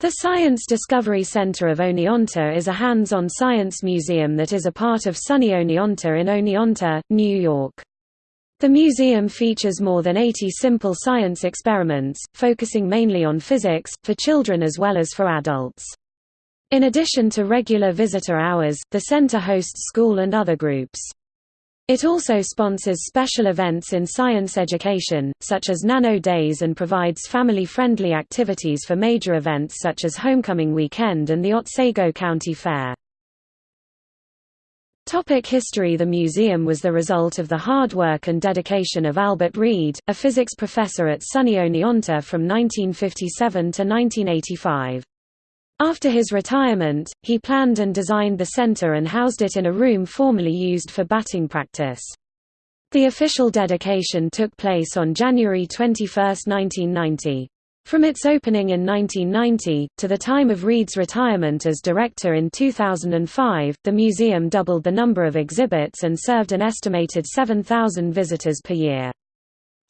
The Science Discovery Center of Oneonta is a hands-on science museum that is a part of SUNY Oneonta in Oneonta, New York. The museum features more than 80 simple science experiments, focusing mainly on physics, for children as well as for adults. In addition to regular visitor hours, the center hosts school and other groups. It also sponsors special events in science education, such as Nano Days and provides family-friendly activities for major events such as Homecoming Weekend and the Otsego County Fair. Topic history The museum was the result of the hard work and dedication of Albert Read, a physics professor at SUNY Oneonta from 1957 to 1985. After his retirement, he planned and designed the center and housed it in a room formerly used for batting practice. The official dedication took place on January 21, 1990. From its opening in 1990, to the time of Read's retirement as director in 2005, the museum doubled the number of exhibits and served an estimated 7,000 visitors per year.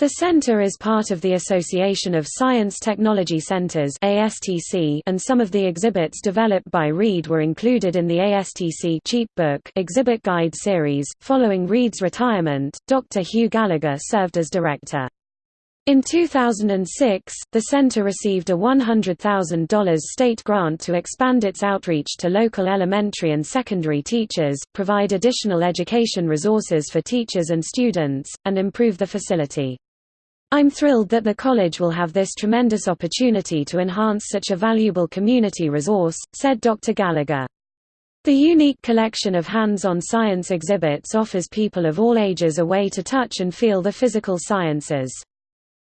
The center is part of the Association of Science Technology Centers (ASTC), and some of the exhibits developed by Read were included in the ASTC Cheapbook exhibit guide series. Following Read's retirement, Dr. Hugh Gallagher served as director. In 2006, the center received a $100,000 state grant to expand its outreach to local elementary and secondary teachers, provide additional education resources for teachers and students, and improve the facility. I'm thrilled that the college will have this tremendous opportunity to enhance such a valuable community resource, said Dr. Gallagher. The unique collection of hands-on science exhibits offers people of all ages a way to touch and feel the physical sciences.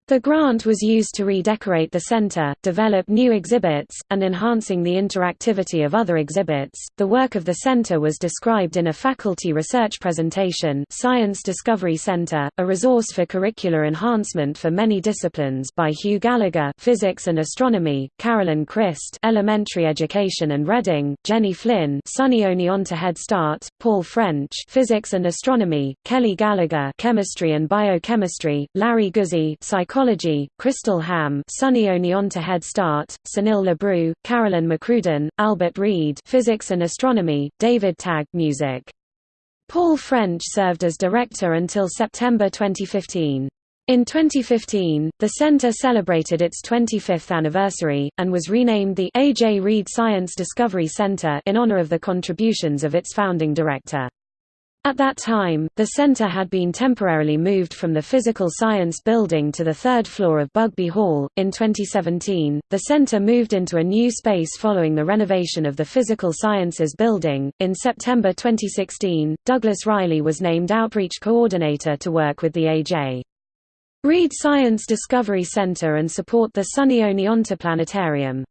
The grant was used to redecorate the center, develop new exhibits, and enhancing the interactivity of other exhibits. The work of the center was described in a faculty research presentation, Science Discovery Center: A Resource for Curricular Enhancement for Many Disciplines by Hugh Gallagher, Physics and Astronomy, Carolyn Christ, Elementary Education and Reading, Jenny Flynn, SUNY Oneonta Head Start, Paul French, Physics and Astronomy, Kelly Gallagher, Chemistry and Biochemistry, Larry Guzzi, Psychology Psychology, Crystal Ham, SUNY Oneonta Head Start, Sunil Labru, Carolyn McCrudden, Albert Read, Physics and Astronomy, David Tag Music. Paul French served as director until September 2015. In 2015, the center celebrated its 25th anniversary, and was renamed the A. J. Read Science Discovery Center in honor of the contributions of its founding director. At that time, the center had been temporarily moved from the Physical Science Building to the third floor of Bugbee Hall. In 2017, the center moved into a new space following the renovation of the Physical Sciences Building. In September 2016, Douglas Riley was named Outreach Coordinator to work with the A.J. Read Science Discovery Center and support the SUNY Oneonta Planetarium.